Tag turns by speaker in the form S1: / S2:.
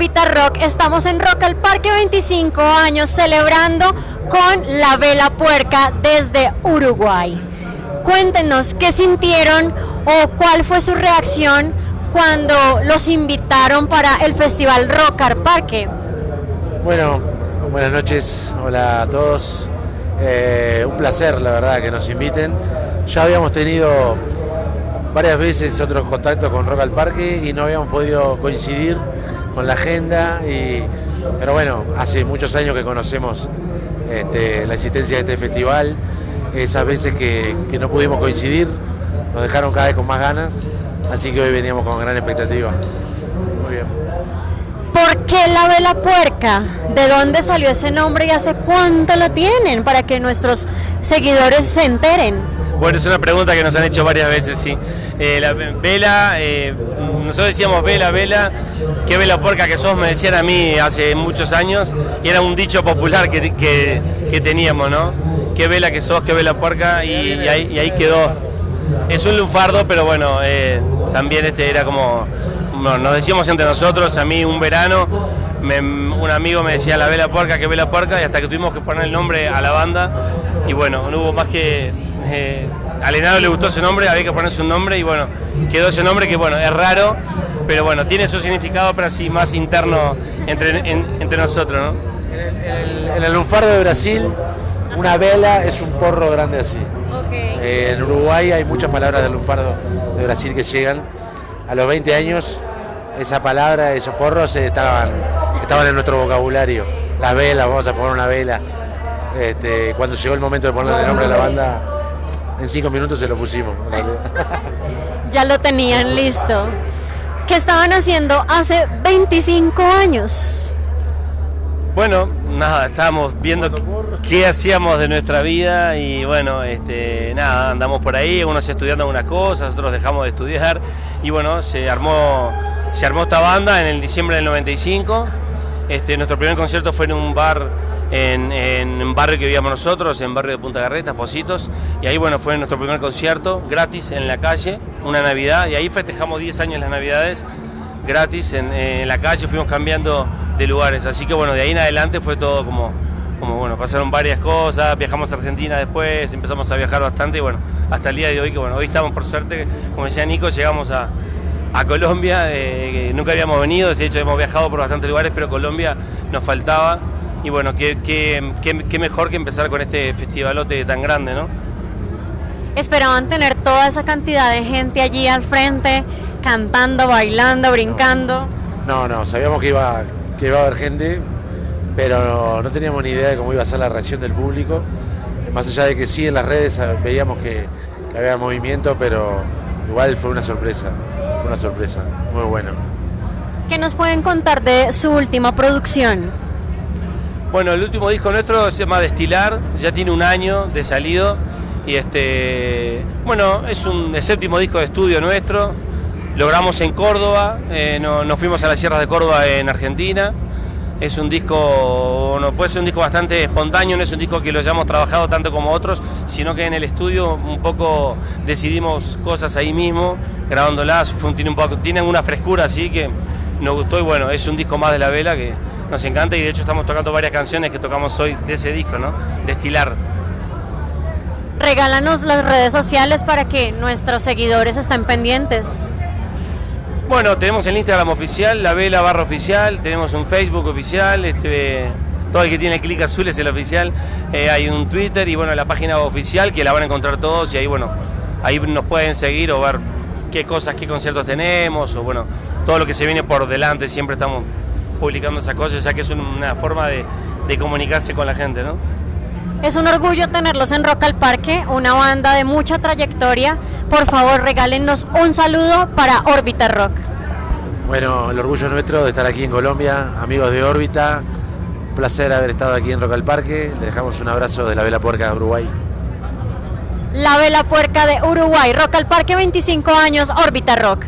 S1: Órbita Rock. Estamos en Rock al Parque 25 años celebrando con la Vela Puerca desde Uruguay. Cuéntenos qué sintieron o cuál fue su reacción cuando los invitaron para el Festival Rock al Parque.
S2: Bueno, buenas noches, hola a todos. Eh, un placer, la verdad, que nos inviten. Ya habíamos tenido varias veces otros contactos con Rock al Parque y no habíamos podido coincidir con la agenda. Y, pero bueno, hace muchos años que conocemos este, la existencia de este festival. Esas veces que, que no pudimos coincidir nos dejaron cada vez con más ganas. Así que hoy veníamos con gran expectativa. Muy bien.
S1: ¿Por qué la vela puerca? ¿De dónde salió ese nombre y hace cuánto lo tienen? Para que nuestros seguidores se enteren.
S3: Bueno, es una pregunta que nos han hecho varias veces, sí. Eh, la vela, eh, nosotros decíamos vela, vela, qué vela puerca que sos, me decían a mí hace muchos años, y era un dicho popular que, que, que teníamos, ¿no? Qué vela que sos, qué vela puerca, y, ahí, quedó. Es un lunfardo, pero bueno, eh, también este era como, bueno, nos decíamos entre nosotros, a mí un verano, un amigo me decía la vela puerca, qué vela puerca, y hasta que tuvimos que poner el nombre a la banda, y bueno, no hubo más que eh, al le gustó ese nombre, había que ponerse un nombre y bueno, quedó ese nombre que bueno, es raro, pero bueno, tiene su significado, pero así más interno entre, en, entre nosotros, ¿no?
S2: En el, en el lunfardo de Brasil, una vela es un porro grande así.
S1: Okay.
S2: Eh, en Uruguay hay muchas palabras del lunfardo de Brasil que llegan. A los 20 años, esa palabra, esos porros eh, estaban, estaban en nuestro vocabulario. Las velas, vamos a formar una vela. Este, cuando llegó el momento de ponerle el nombre a la banda, en cinco minutos se lo pusimos.
S1: ya lo tenían listo. ¿Qué estaban haciendo hace 25 años?
S3: Bueno, nada, estábamos viendo qué hacíamos de nuestra vida y bueno, este, nada, andamos por ahí, unos estudiando algunas cosas, otros dejamos de estudiar y bueno, se armó, se armó esta banda en el diciembre del 95. Este, nuestro primer concierto fue en un bar en, en, un barrio que vivíamos nosotros, en barrio de Punta Garreta, Positos, y ahí bueno, fue nuestro primer concierto, gratis en la calle, una Navidad, y ahí festejamos 10 años las Navidades, gratis en, la calle, fuimos cambiando de lugares, así que bueno, de ahí en adelante fue todo como, bueno, pasaron varias cosas, viajamos a Argentina después, empezamos a viajar bastante, y bueno, hasta el día de hoy, que bueno, hoy estamos por suerte, como decía Nico, llegamos a, a Colombia, eh, nunca habíamos venido, de hecho hemos viajado por bastantes lugares, pero Colombia nos faltaba, y bueno, qué, qué, qué, qué, mejor que empezar con este festivalote tan grande, ¿no?
S1: Esperaban tener toda esa cantidad de gente allí al frente, cantando, bailando, brincando.
S2: No, no, sabíamos que iba, que iba a haber gente, pero no, no teníamos ni idea de cómo iba a ser la reacción del público. Más allá de que sí en las redes veíamos que, que había movimiento, pero igual fue una sorpresa, fue una sorpresa, muy bueno.
S1: ¿Qué nos pueden contar de su última producción?
S3: Bueno, el último disco nuestro se llama Destilar, ya tiene un año de salido y este, bueno, es un el séptimo disco de estudio nuestro. Logramos en Córdoba, eh, no, nos fuimos a las sierras de Córdoba en Argentina. Es un disco, no puede ser un disco bastante espontáneo, no es un disco que lo hayamos trabajado tanto como otros, sino que en el estudio un poco decidimos cosas ahí mismo, grabándolas, tiene, un poco, tienen una frescura así que nos gustó y bueno, es un disco más de la vela que nos encanta y de hecho estamos tocando varias canciones que tocamos hoy de ese disco, ¿no? Destilar.
S1: Regálanos las redes sociales para que nuestros seguidores estén pendientes.
S3: Bueno, tenemos el Instagram oficial, la vela barra oficial, tenemos un Facebook oficial, este, todo el que tiene el clic azul es el oficial, eh, hay un Twitter y bueno, la página oficial que la van a encontrar todos y ahí bueno, ahí nos pueden seguir o ver qué cosas, qué conciertos tenemos o bueno, todo lo que se viene por delante, siempre estamos publicando esas cosas, ya que es una forma de, de comunicarse con la gente, ¿no?
S1: Es un orgullo tenerlos en Rock al Parque, una banda de mucha trayectoria. Por favor, regálenos un saludo para Órbita Rock.
S2: Bueno, el orgullo nuestro de estar aquí en Colombia, amigos de Órbita. Un placer haber estado aquí en Rock al Parque. Le dejamos un abrazo de la Vela Puerca de Uruguay.
S1: La Vela Puerca de Uruguay, Rock al Parque 25 años, Órbita Rock.